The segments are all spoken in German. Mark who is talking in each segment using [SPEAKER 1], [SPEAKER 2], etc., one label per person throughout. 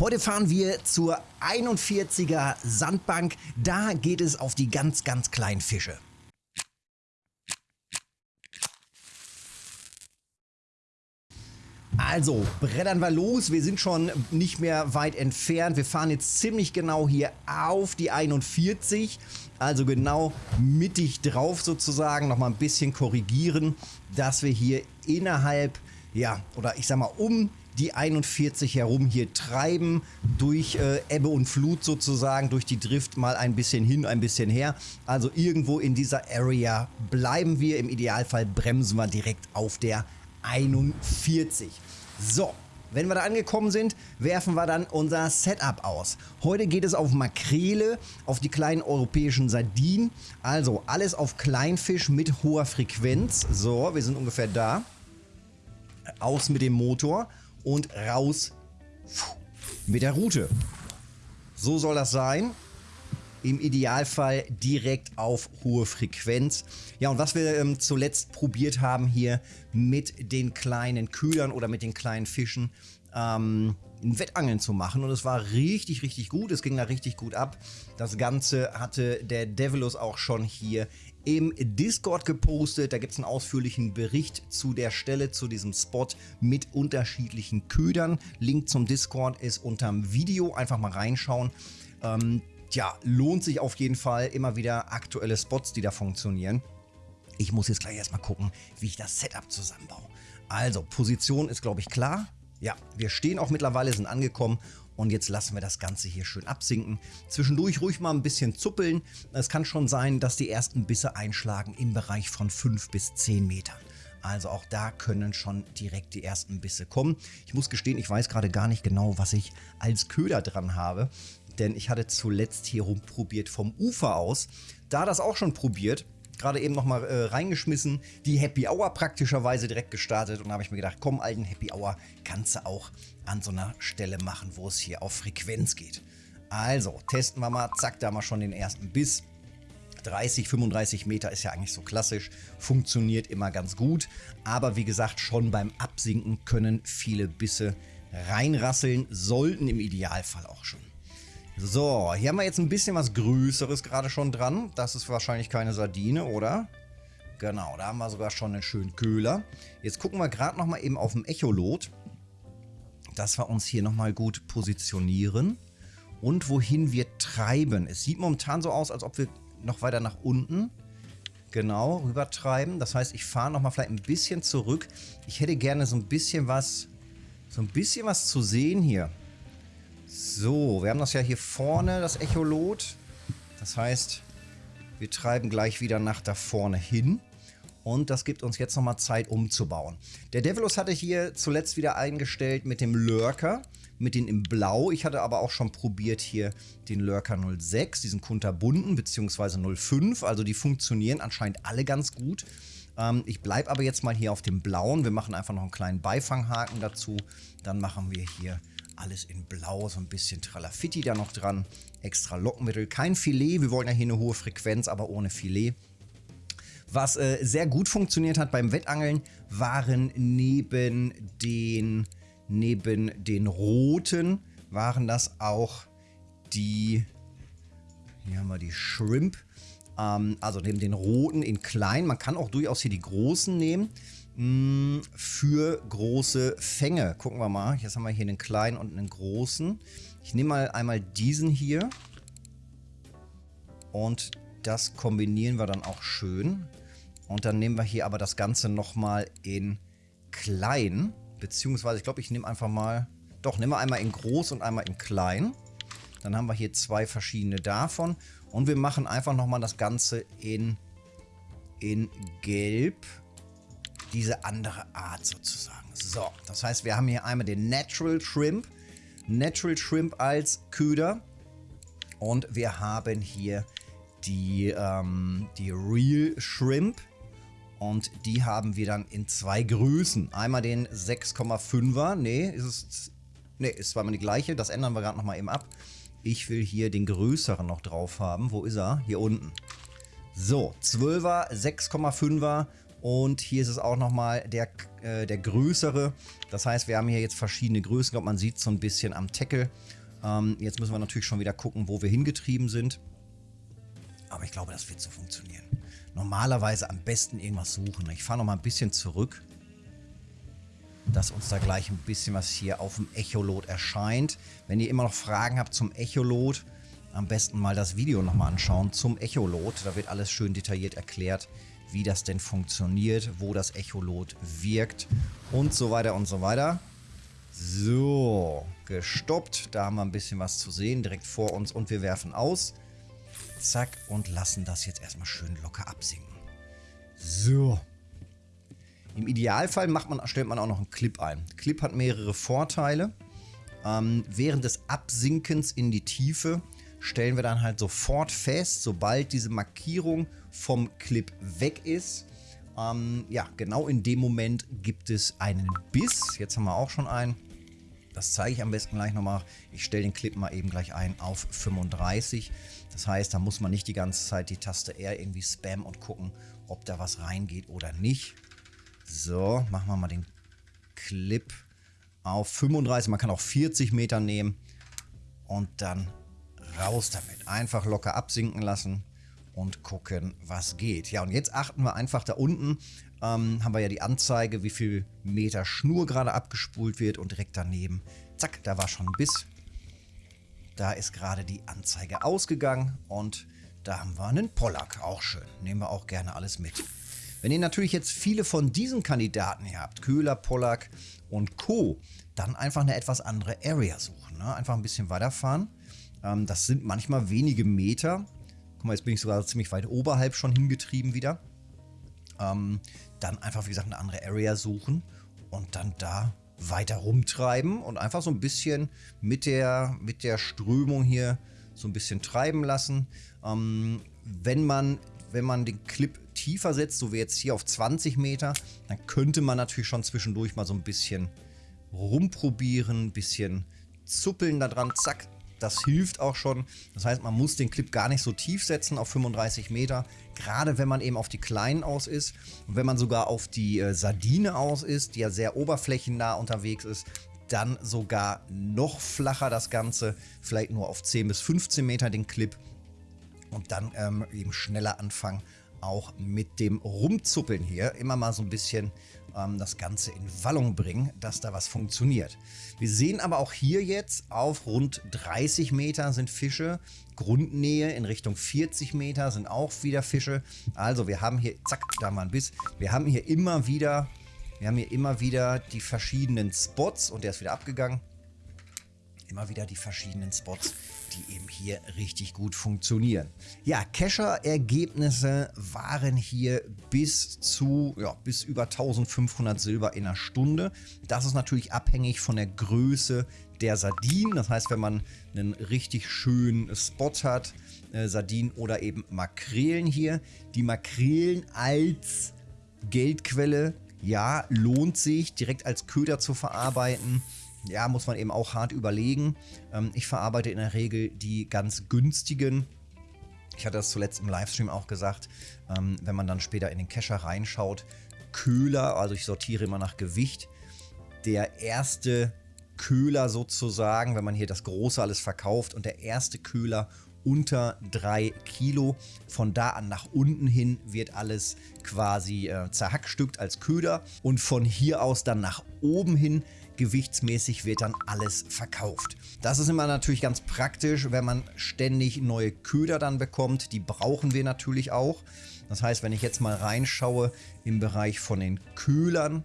[SPEAKER 1] Heute fahren wir zur 41er Sandbank. Da geht es auf die ganz, ganz kleinen Fische. Also, brettern wir los. Wir sind schon nicht mehr weit entfernt. Wir fahren jetzt ziemlich genau hier auf die 41. Also genau mittig drauf sozusagen. Nochmal ein bisschen korrigieren, dass wir hier innerhalb, ja, oder ich sag mal um die 41 herum hier treiben, durch äh, Ebbe und Flut sozusagen, durch die Drift mal ein bisschen hin, ein bisschen her. Also irgendwo in dieser Area bleiben wir. Im Idealfall bremsen wir direkt auf der 41. So, wenn wir da angekommen sind, werfen wir dann unser Setup aus. Heute geht es auf Makrele, auf die kleinen europäischen Sardinen. Also alles auf Kleinfisch mit hoher Frequenz. So, wir sind ungefähr da. Aus mit dem Motor und raus mit der Route. So soll das sein. Im Idealfall direkt auf hohe Frequenz. Ja, und was wir ähm, zuletzt probiert haben hier mit den kleinen Ködern oder mit den kleinen Fischen, ähm, ein Wettangeln zu machen und es war richtig, richtig gut. Es ging da richtig gut ab. Das Ganze hatte der Devilus auch schon hier im Discord gepostet. Da gibt es einen ausführlichen Bericht zu der Stelle, zu diesem Spot mit unterschiedlichen Ködern. Link zum Discord ist unterm Video. Einfach mal reinschauen. Ähm, ja, lohnt sich auf jeden Fall. Immer wieder aktuelle Spots, die da funktionieren. Ich muss jetzt gleich erstmal gucken, wie ich das Setup zusammenbaue. Also, Position ist, glaube ich, klar. Ja, wir stehen auch mittlerweile, sind angekommen und jetzt lassen wir das Ganze hier schön absinken. Zwischendurch ruhig mal ein bisschen zuppeln. Es kann schon sein, dass die ersten Bisse einschlagen im Bereich von 5 bis 10 Metern. Also auch da können schon direkt die ersten Bisse kommen. Ich muss gestehen, ich weiß gerade gar nicht genau, was ich als Köder dran habe. Denn ich hatte zuletzt hier rumprobiert vom Ufer aus. Da das auch schon probiert, gerade eben nochmal äh, reingeschmissen, die Happy Hour praktischerweise direkt gestartet und da habe ich mir gedacht, komm, alten Happy Hour kannst du auch an so einer Stelle machen, wo es hier auf Frequenz geht. Also, testen wir mal, zack, da haben wir schon den ersten Biss. 30, 35 Meter ist ja eigentlich so klassisch, funktioniert immer ganz gut. Aber wie gesagt, schon beim Absinken können viele Bisse reinrasseln, sollten im Idealfall auch schon. So, hier haben wir jetzt ein bisschen was Größeres gerade schon dran. Das ist wahrscheinlich keine Sardine, oder? Genau, da haben wir sogar schon einen schönen Köhler. Jetzt gucken wir gerade nochmal eben auf dem Echolot, dass wir uns hier nochmal gut positionieren und wohin wir treiben. Es sieht momentan so aus, als ob wir noch weiter nach unten genau rüber treiben. Das heißt, ich fahre nochmal vielleicht ein bisschen zurück. Ich hätte gerne so ein bisschen was, so ein bisschen was zu sehen hier. So, wir haben das ja hier vorne, das Echolot. Das heißt, wir treiben gleich wieder nach da vorne hin. Und das gibt uns jetzt nochmal Zeit umzubauen. Der Devilus hatte hier zuletzt wieder eingestellt mit dem Lurker, mit den im Blau. Ich hatte aber auch schon probiert hier den Lurker 06, diesen kunterbunden, beziehungsweise 05. Also die funktionieren anscheinend alle ganz gut. Ähm, ich bleibe aber jetzt mal hier auf dem Blauen. Wir machen einfach noch einen kleinen Beifanghaken dazu. Dann machen wir hier alles in blau, so ein bisschen Tralafitti da noch dran. Extra Lockmittel, kein Filet. Wir wollen ja hier eine hohe Frequenz, aber ohne Filet. Was äh, sehr gut funktioniert hat beim Wettangeln, waren neben den, neben den roten, waren das auch die, hier haben wir die Shrimp, ähm, also neben den roten in klein. Man kann auch durchaus hier die großen nehmen. Hm, für große Fänge. Gucken wir mal. Jetzt haben wir hier einen kleinen und einen großen. Ich nehme mal einmal diesen hier. Und das kombinieren wir dann auch schön. Und dann nehmen wir hier aber das Ganze nochmal in klein. Beziehungsweise, ich glaube, ich nehme einfach mal... Doch, nehmen wir einmal in groß und einmal in klein. Dann haben wir hier zwei verschiedene davon. Und wir machen einfach nochmal das Ganze in, in gelb diese andere Art sozusagen. So, das heißt, wir haben hier einmal den Natural Shrimp. Natural Shrimp als Köder. Und wir haben hier die, ähm, die Real Shrimp. Und die haben wir dann in zwei Größen. Einmal den 6,5er. Nee, ist es. Nee, ist zweimal die gleiche. Das ändern wir gerade nochmal eben ab. Ich will hier den größeren noch drauf haben. Wo ist er? Hier unten. So, 12er, 6,5er Und hier ist es auch nochmal der, äh, der größere. Das heißt, wir haben hier jetzt verschiedene Größen. Ich glaube, man sieht so ein bisschen am Tackle. Ähm, jetzt müssen wir natürlich schon wieder gucken, wo wir hingetrieben sind. Aber ich glaube, das wird so funktionieren. Normalerweise am besten irgendwas suchen. Ich fahre nochmal ein bisschen zurück dass uns da gleich ein bisschen was hier auf dem Echolot erscheint. Wenn ihr immer noch Fragen habt zum Echolot, am besten mal das Video nochmal anschauen zum Echolot. Da wird alles schön detailliert erklärt, wie das denn funktioniert, wo das Echolot wirkt und so weiter und so weiter. So, gestoppt. Da haben wir ein bisschen was zu sehen direkt vor uns und wir werfen aus. Zack und lassen das jetzt erstmal schön locker absinken. So, im Idealfall macht man, stellt man auch noch einen Clip ein. Clip hat mehrere Vorteile. Ähm, während des Absinkens in die Tiefe stellen wir dann halt sofort fest, sobald diese Markierung vom Clip weg ist. Ähm, ja, genau in dem Moment gibt es einen Biss. Jetzt haben wir auch schon einen. Das zeige ich am besten gleich nochmal. Ich stelle den Clip mal eben gleich ein auf 35. Das heißt, da muss man nicht die ganze Zeit die Taste R irgendwie spammen und gucken, ob da was reingeht oder nicht. So, machen wir mal den Clip auf 35. Man kann auch 40 Meter nehmen und dann raus damit. Einfach locker absinken lassen und gucken, was geht. Ja, und jetzt achten wir einfach da unten, ähm, haben wir ja die Anzeige, wie viel Meter Schnur gerade abgespult wird und direkt daneben, zack, da war schon ein Biss. Da ist gerade die Anzeige ausgegangen und da haben wir einen Pollack, auch schön. Nehmen wir auch gerne alles mit. Wenn ihr natürlich jetzt viele von diesen Kandidaten hier habt, Köhler, Pollack und Co., dann einfach eine etwas andere Area suchen. Ne? Einfach ein bisschen weiterfahren. Ähm, das sind manchmal wenige Meter. Guck mal, jetzt bin ich sogar ziemlich weit oberhalb schon hingetrieben wieder. Ähm, dann einfach, wie gesagt, eine andere Area suchen und dann da weiter rumtreiben und einfach so ein bisschen mit der, mit der Strömung hier so ein bisschen treiben lassen. Ähm, wenn man wenn man den Clip tiefer setzt, so wie jetzt hier auf 20 Meter, dann könnte man natürlich schon zwischendurch mal so ein bisschen rumprobieren, ein bisschen zuppeln da dran, zack, das hilft auch schon. Das heißt, man muss den Clip gar nicht so tief setzen auf 35 Meter, gerade wenn man eben auf die kleinen aus ist. Und wenn man sogar auf die äh, Sardine aus ist, die ja sehr oberflächennah unterwegs ist, dann sogar noch flacher das Ganze, vielleicht nur auf 10 bis 15 Meter den Clip und dann ähm, eben schneller anfangen, auch mit dem Rumzuppeln hier immer mal so ein bisschen ähm, das Ganze in Wallung bringen, dass da was funktioniert. Wir sehen aber auch hier jetzt auf rund 30 Meter sind Fische, Grundnähe in Richtung 40 Meter sind auch wieder Fische. Also wir haben hier, zack, da mal ein Biss, wir haben hier immer wieder, wir haben hier immer wieder die verschiedenen Spots und der ist wieder abgegangen. Immer wieder die verschiedenen Spots, die eben hier richtig gut funktionieren. Ja, Kescher-Ergebnisse waren hier bis zu, ja, bis über 1500 Silber in einer Stunde. Das ist natürlich abhängig von der Größe der Sardinen. Das heißt, wenn man einen richtig schönen Spot hat, äh, Sardinen oder eben Makrelen hier. Die Makrelen als Geldquelle, ja, lohnt sich direkt als Köder zu verarbeiten ja, muss man eben auch hart überlegen. Ähm, ich verarbeite in der Regel die ganz günstigen. Ich hatte das zuletzt im Livestream auch gesagt, ähm, wenn man dann später in den Kescher reinschaut. Köhler, also ich sortiere immer nach Gewicht. Der erste Köhler sozusagen, wenn man hier das Große alles verkauft und der erste Köhler unter 3 Kilo. Von da an nach unten hin wird alles quasi äh, zerhackstückt als Köder und von hier aus dann nach oben hin gewichtsmäßig wird dann alles verkauft. Das ist immer natürlich ganz praktisch, wenn man ständig neue Köder dann bekommt. Die brauchen wir natürlich auch. Das heißt, wenn ich jetzt mal reinschaue im Bereich von den Köhlern,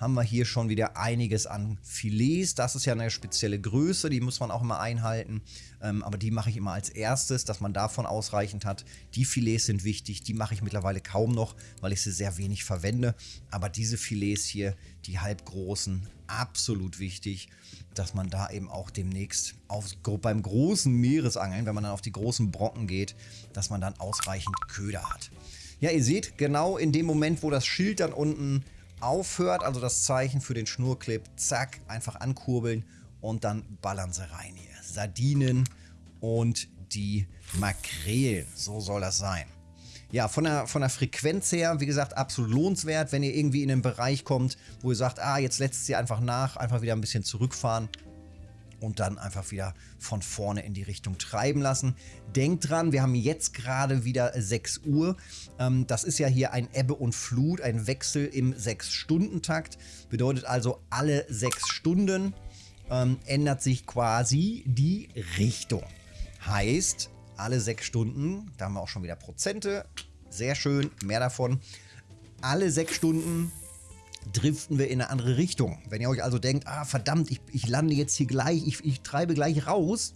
[SPEAKER 1] haben wir hier schon wieder einiges an Filets. Das ist ja eine spezielle Größe, die muss man auch immer einhalten. Ähm, aber die mache ich immer als erstes, dass man davon ausreichend hat. Die Filets sind wichtig, die mache ich mittlerweile kaum noch, weil ich sie sehr wenig verwende. Aber diese Filets hier, die halbgroßen, absolut wichtig, dass man da eben auch demnächst auf, beim großen Meeresangeln, wenn man dann auf die großen Brocken geht, dass man dann ausreichend Köder hat. Ja, ihr seht, genau in dem Moment, wo das Schild dann unten aufhört, also das Zeichen für den Schnurclip, zack, einfach ankurbeln und dann ballern sie rein hier. Sardinen und die Makrelen, so soll das sein. ja, von der, von der Frequenz her, wie gesagt, absolut lohnenswert, wenn ihr irgendwie in einen Bereich kommt, wo ihr sagt, ah, jetzt lässt sie einfach nach, einfach wieder ein bisschen zurückfahren und dann einfach wieder von vorne in die Richtung treiben lassen. Denkt dran, wir haben jetzt gerade wieder 6 Uhr. Ähm, das ist ja hier ein Ebbe und Flut, ein Wechsel im 6-Stunden-Takt. Bedeutet also, alle 6 Stunden ähm, ändert sich quasi die Richtung. Heißt, alle 6 Stunden, da haben wir auch schon wieder Prozente, sehr schön, mehr davon. Alle 6 Stunden driften wir in eine andere Richtung. Wenn ihr euch also denkt, ah verdammt, ich, ich lande jetzt hier gleich, ich, ich treibe gleich raus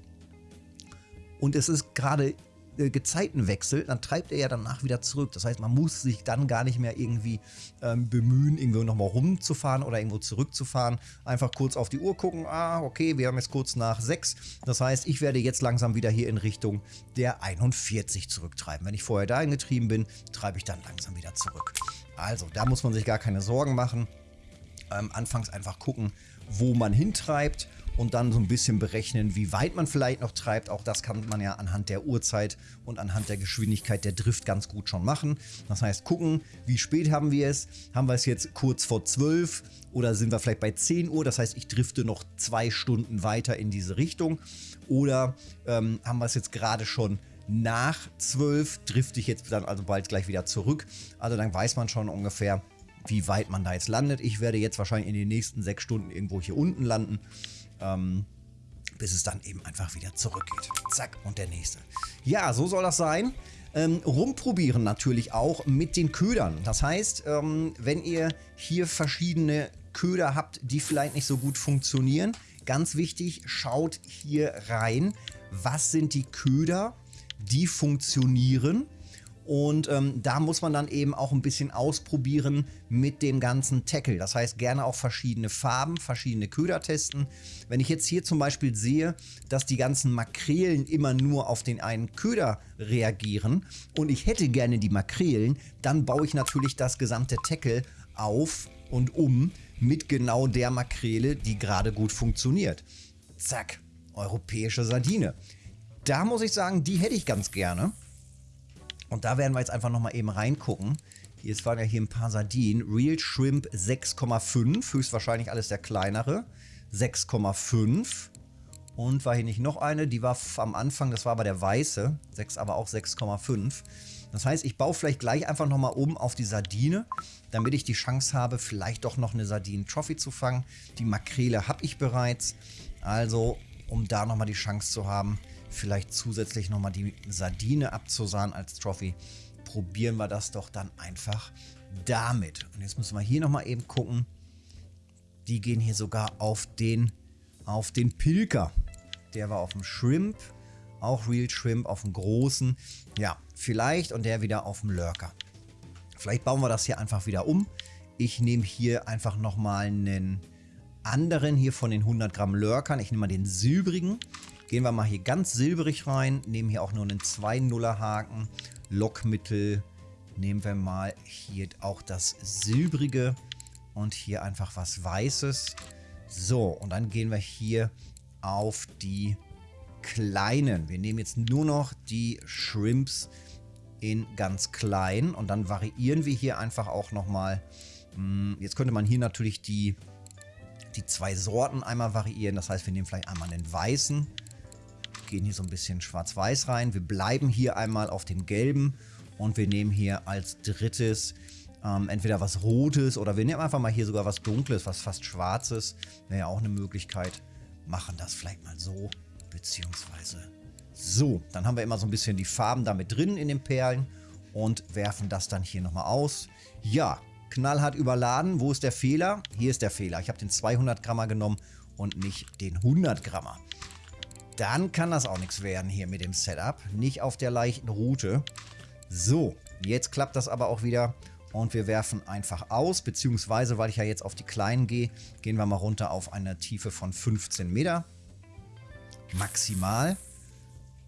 [SPEAKER 1] und es ist gerade äh, Gezeitenwechsel, dann treibt er ja danach wieder zurück. Das heißt, man muss sich dann gar nicht mehr irgendwie ähm, bemühen, irgendwo nochmal rumzufahren oder irgendwo zurückzufahren. Einfach kurz auf die Uhr gucken, ah, okay, wir haben jetzt kurz nach 6. Das heißt, ich werde jetzt langsam wieder hier in Richtung der 41 zurücktreiben. Wenn ich vorher dahin getrieben bin, treibe ich dann langsam wieder zurück. Also, da muss man sich gar keine Sorgen machen. Ähm, anfangs einfach gucken, wo man hintreibt und dann so ein bisschen berechnen, wie weit man vielleicht noch treibt. Auch das kann man ja anhand der Uhrzeit und anhand der Geschwindigkeit der Drift ganz gut schon machen. Das heißt, gucken, wie spät haben wir es? Haben wir es jetzt kurz vor 12 oder sind wir vielleicht bei 10 Uhr? Das heißt, ich drifte noch zwei Stunden weiter in diese Richtung. Oder ähm, haben wir es jetzt gerade schon nach 12 drifte ich jetzt dann also bald gleich wieder zurück. Also dann weiß man schon ungefähr, wie weit man da jetzt landet. Ich werde jetzt wahrscheinlich in den nächsten sechs Stunden irgendwo hier unten landen, ähm, bis es dann eben einfach wieder zurückgeht. Zack, und der nächste. Ja, so soll das sein. Ähm, rumprobieren natürlich auch mit den Ködern. Das heißt, ähm, wenn ihr hier verschiedene Köder habt, die vielleicht nicht so gut funktionieren, ganz wichtig, schaut hier rein, was sind die Köder, die funktionieren. Und ähm, da muss man dann eben auch ein bisschen ausprobieren mit dem ganzen Tackle. Das heißt, gerne auch verschiedene Farben, verschiedene Köder testen. Wenn ich jetzt hier zum Beispiel sehe, dass die ganzen Makrelen immer nur auf den einen Köder reagieren und ich hätte gerne die Makrelen, dann baue ich natürlich das gesamte Tackle auf und um mit genau der Makrele, die gerade gut funktioniert. Zack, europäische Sardine da muss ich sagen, die hätte ich ganz gerne. Und da werden wir jetzt einfach nochmal eben reingucken. Hier waren ja hier ein paar Sardinen. Real Shrimp 6,5. Höchstwahrscheinlich alles der kleinere. 6,5. Und war hier nicht noch eine? Die war am Anfang, das war aber der weiße. 6, aber auch 6,5. Das heißt, ich baue vielleicht gleich einfach nochmal um auf die Sardine, damit ich die Chance habe, vielleicht doch noch eine Sardinen-Trophy zu fangen. Die Makrele habe ich bereits. Also, um da nochmal die Chance zu haben, vielleicht zusätzlich nochmal die Sardine abzusahnen als Trophy, probieren wir das doch dann einfach damit. Und jetzt müssen wir hier nochmal eben gucken. Die gehen hier sogar auf den, auf den Pilker. Der war auf dem Shrimp. Auch Real Shrimp auf dem großen. Ja, vielleicht und der wieder auf dem Lurker. Vielleicht bauen wir das hier einfach wieder um. Ich nehme hier einfach nochmal einen anderen hier von den 100 Gramm Lurkern. Ich nehme mal den silbrigen. Gehen wir mal hier ganz silberig rein, nehmen hier auch nur einen 2-0er Haken, Lockmittel, nehmen wir mal hier auch das silbrige und hier einfach was weißes. So, und dann gehen wir hier auf die kleinen. Wir nehmen jetzt nur noch die Shrimps in ganz klein und dann variieren wir hier einfach auch nochmal. Hm, jetzt könnte man hier natürlich die, die zwei Sorten einmal variieren. Das heißt, wir nehmen vielleicht einmal den weißen gehen hier so ein bisschen schwarz-weiß rein. Wir bleiben hier einmal auf dem gelben und wir nehmen hier als drittes ähm, entweder was Rotes oder wir nehmen einfach mal hier sogar was Dunkles, was fast Schwarzes. Wäre ja auch eine Möglichkeit. Machen das vielleicht mal so, beziehungsweise so. Dann haben wir immer so ein bisschen die Farben damit drin in den Perlen und werfen das dann hier nochmal aus. Ja, knallhart überladen. Wo ist der Fehler? Hier ist der Fehler. Ich habe den 200 Grammer genommen und nicht den 100 Grammer dann kann das auch nichts werden hier mit dem Setup. Nicht auf der leichten Route. So, jetzt klappt das aber auch wieder. Und wir werfen einfach aus, beziehungsweise, weil ich ja jetzt auf die kleinen gehe, gehen wir mal runter auf eine Tiefe von 15 Meter. Maximal.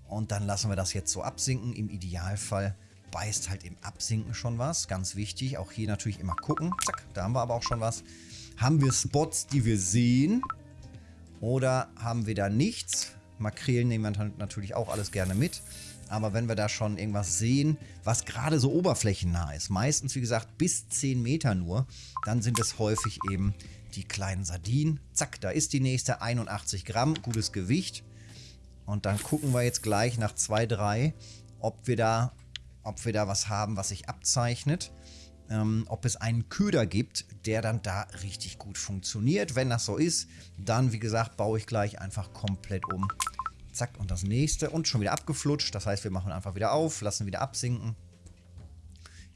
[SPEAKER 1] Und dann lassen wir das jetzt so absinken. Im Idealfall beißt halt im Absinken schon was. Ganz wichtig. Auch hier natürlich immer gucken. Zack, da haben wir aber auch schon was. Haben wir Spots, die wir sehen? Oder haben wir da nichts? Makrelen nehmen wir natürlich auch alles gerne mit. Aber wenn wir da schon irgendwas sehen, was gerade so oberflächennah ist, meistens wie gesagt bis 10 Meter nur, dann sind es häufig eben die kleinen Sardinen. Zack, da ist die nächste, 81 Gramm, gutes Gewicht. Und dann gucken wir jetzt gleich nach 2, 3, ob wir da, ob wir da was haben, was sich abzeichnet. Ähm, ob es einen Köder gibt, der dann da richtig gut funktioniert. Wenn das so ist, dann wie gesagt, baue ich gleich einfach komplett um. Zack, und das nächste. Und schon wieder abgeflutscht. Das heißt, wir machen einfach wieder auf, lassen wieder absinken.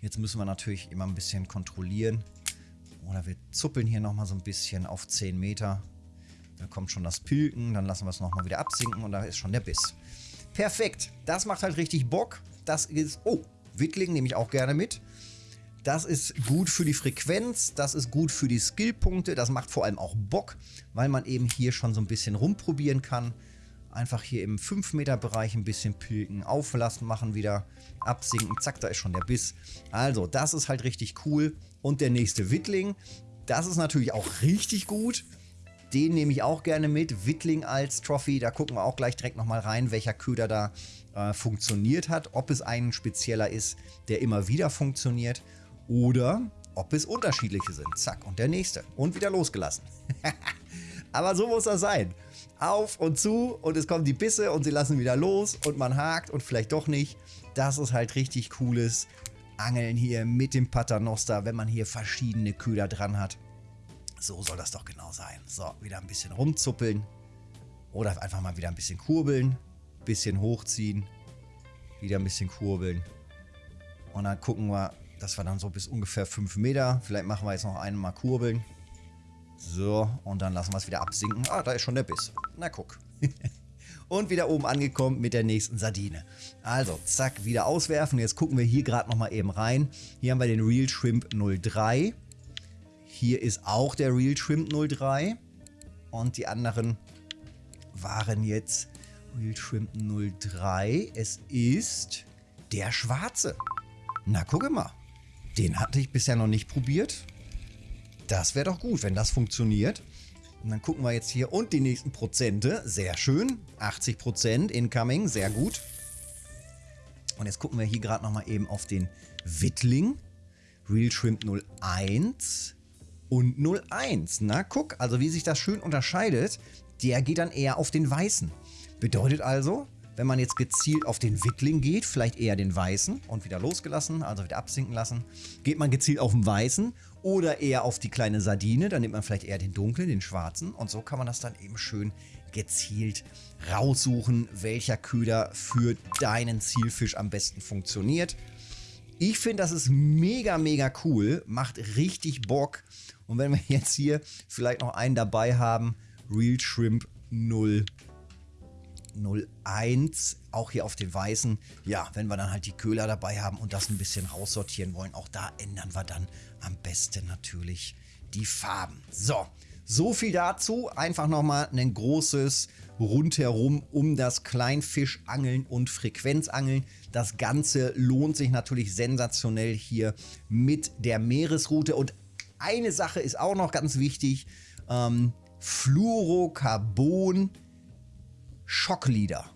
[SPEAKER 1] Jetzt müssen wir natürlich immer ein bisschen kontrollieren. Oder wir zuppeln hier nochmal so ein bisschen auf 10 Meter. Da kommt schon das Pilken, dann lassen wir es nochmal wieder absinken und da ist schon der Biss. Perfekt, das macht halt richtig Bock. Das ist, oh, Wittling nehme ich auch gerne mit. Das ist gut für die Frequenz, das ist gut für die Skillpunkte, das macht vor allem auch Bock, weil man eben hier schon so ein bisschen rumprobieren kann. Einfach hier im 5 Meter Bereich ein bisschen pilken, auflassen, machen wieder, absinken, zack, da ist schon der Biss. Also, das ist halt richtig cool. Und der nächste Wittling, das ist natürlich auch richtig gut. Den nehme ich auch gerne mit. Wittling als Trophy, da gucken wir auch gleich direkt nochmal rein, welcher Köder da äh, funktioniert hat. Ob es ein spezieller ist, der immer wieder funktioniert oder ob es unterschiedliche sind. Zack, und der nächste. Und wieder losgelassen. Aber so muss das sein auf und zu und es kommen die Bisse und sie lassen wieder los und man hakt und vielleicht doch nicht. Das ist halt richtig cooles Angeln hier mit dem Paternoster, wenn man hier verschiedene Köder dran hat. So soll das doch genau sein. So, wieder ein bisschen rumzuppeln oder einfach mal wieder ein bisschen kurbeln, bisschen hochziehen, wieder ein bisschen kurbeln und dann gucken wir, dass wir dann so bis ungefähr 5 Meter, vielleicht machen wir jetzt noch einmal kurbeln, so, und dann lassen wir es wieder absinken. Ah, da ist schon der Biss. Na guck. und wieder oben angekommen mit der nächsten Sardine. Also, zack, wieder auswerfen. Jetzt gucken wir hier gerade nochmal eben rein. Hier haben wir den Real Shrimp 03. Hier ist auch der Real Shrimp 03. Und die anderen waren jetzt Real Shrimp 03. Es ist der schwarze. Na, gucke mal. Den hatte ich bisher noch nicht probiert. Das wäre doch gut, wenn das funktioniert. Und dann gucken wir jetzt hier und die nächsten Prozente. Sehr schön. 80% incoming, sehr gut. Und jetzt gucken wir hier gerade nochmal eben auf den Wittling. Real Shrimp 01 und 01. Na, guck, also wie sich das schön unterscheidet, der geht dann eher auf den Weißen. Bedeutet also, wenn man jetzt gezielt auf den Wittling geht, vielleicht eher den Weißen und wieder losgelassen, also wieder absinken lassen, geht man gezielt auf den Weißen oder eher auf die kleine Sardine, dann nimmt man vielleicht eher den dunklen, den schwarzen und so kann man das dann eben schön gezielt raussuchen, welcher Köder für deinen Zielfisch am besten funktioniert. Ich finde, das ist mega, mega cool, macht richtig Bock. Und wenn wir jetzt hier vielleicht noch einen dabei haben, Real Shrimp 0 01, auch hier auf den weißen. Ja, wenn wir dann halt die Köhler dabei haben und das ein bisschen raussortieren wollen, auch da ändern wir dann am besten natürlich die Farben. So, so viel dazu. Einfach nochmal ein großes rundherum um das Kleinfischangeln und Frequenzangeln. Das Ganze lohnt sich natürlich sensationell hier mit der Meeresroute. Und eine Sache ist auch noch ganz wichtig. Ähm, Fluorocarbon Schocklieder.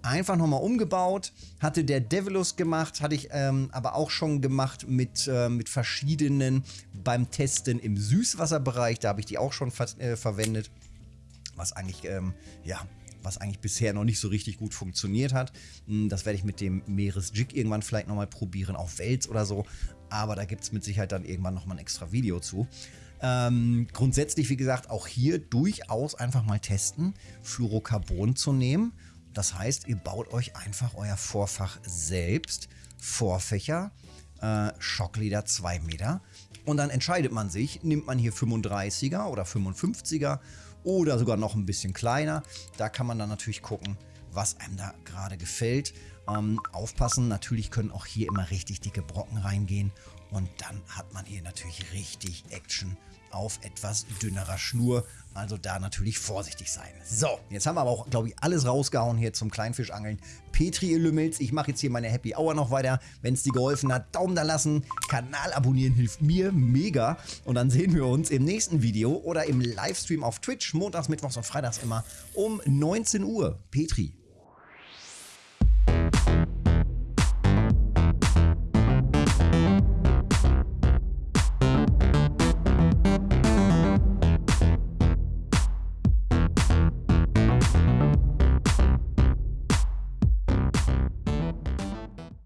[SPEAKER 1] Einfach nochmal umgebaut, hatte der Devilus gemacht, hatte ich ähm, aber auch schon gemacht mit, äh, mit verschiedenen beim Testen im Süßwasserbereich. Da habe ich die auch schon ver äh, verwendet, was eigentlich, ähm, ja, was eigentlich bisher noch nicht so richtig gut funktioniert hat. Hm, das werde ich mit dem Meeresjig irgendwann vielleicht nochmal probieren, auf Wels oder so. Aber da gibt es mit Sicherheit dann irgendwann nochmal ein extra Video zu. Ähm, grundsätzlich, wie gesagt, auch hier durchaus einfach mal testen, Fluorocarbon zu nehmen. Das heißt, ihr baut euch einfach euer Vorfach selbst, Vorfächer, äh, Schockleder 2 Meter. Und dann entscheidet man sich, nimmt man hier 35er oder 55er oder sogar noch ein bisschen kleiner. Da kann man dann natürlich gucken, was einem da gerade gefällt. Ähm, aufpassen, natürlich können auch hier immer richtig dicke Brocken reingehen Und dann hat man hier natürlich richtig Action auf etwas dünnerer Schnur. Also da natürlich vorsichtig sein. So, jetzt haben wir aber auch, glaube ich, alles rausgehauen hier zum Kleinfischangeln. Petri, Lümmels, ich mache jetzt hier meine Happy Hour noch weiter. Wenn es dir geholfen hat, Daumen da lassen. Kanal abonnieren hilft mir mega. Und dann sehen wir uns im nächsten Video oder im Livestream auf Twitch. Montags, Mittwochs und Freitags immer um 19 Uhr. Petri.